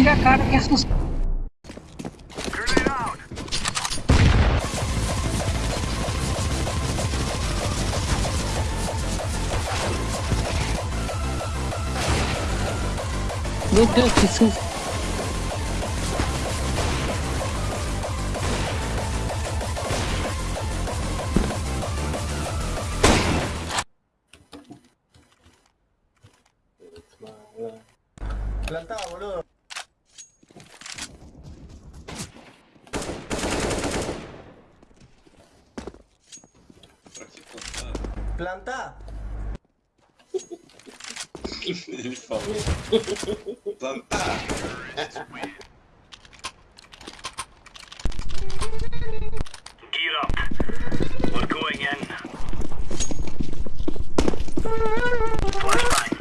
Tira a cara que assustou. Meu Deus, que susto. Plantado, boludo. Plantá. Ele falou. Plantar. Gear up. We're going in. Flashbang.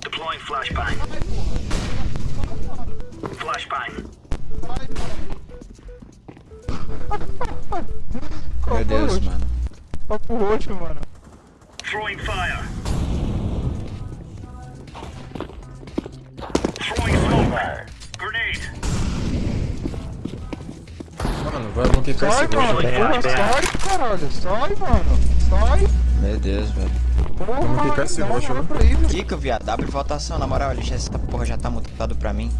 Deploying flashbang. Flashbang. Meu Deus, mano. Papo roxo, mano. Throwing fire. Throwing smoke. Grenade. Mano, vai Sai, esse mano. gol. Porra, sai, caralho. Sai, mano. Sai. Meu Deus, velho. Porra, Vamos quicar esse roxo, né? Kika, viado, abre votação, na moral, lixa, essa porra já tá mutado pra mim.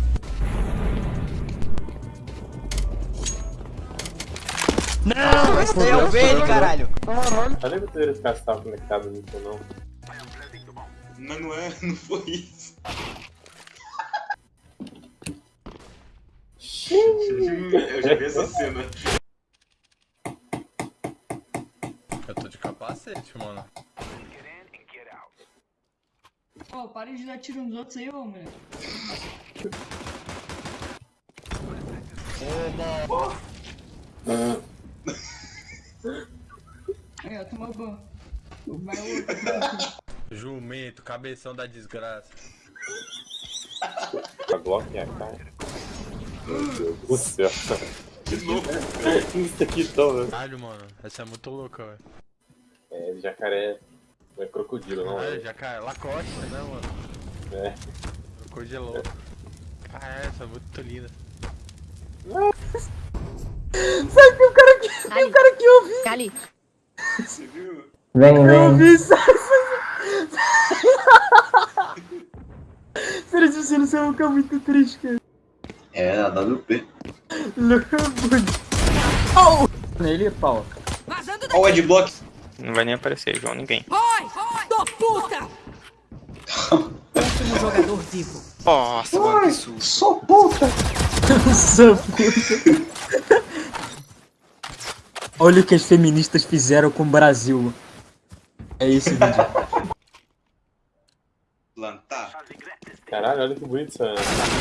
Não, esse daí é o verde, caralho. Caralho. Eu nem poderia ficar se tava conectado nisso não. Mas não é, não foi isso. Eu já vi essa cena. Eu tô de capacete, mano. Ô, para de dar tiro nos outros aí, ô, moleque. Aí, ó, tomou banho. Vai outro. Jumento, cabeção da desgraça. A Glock é a cara. Meu Deus do céu. De novo. Isso aqui todo. Caralho, mano. Essa é muito louca, velho. É, jacaré. Não é crocodilo, não. É. já cai. Lacoste, né, mano? é. Crocodilo louco. Caralho, essa é muito linda. Cali, Você viu? Vem, vem. Peraí, você não sabe ficar muito triste, cara. É, a WP. Nele, pau. Olha o Adblock. Não vai nem aparecer, João, ninguém. último jogador vivo. Nossa, mano, que susto. Sou puta. Sou puta. Olha o que as feministas fizeram com o Brasil. É esse vídeo. Plantar. Caralho, olha que bonito essa.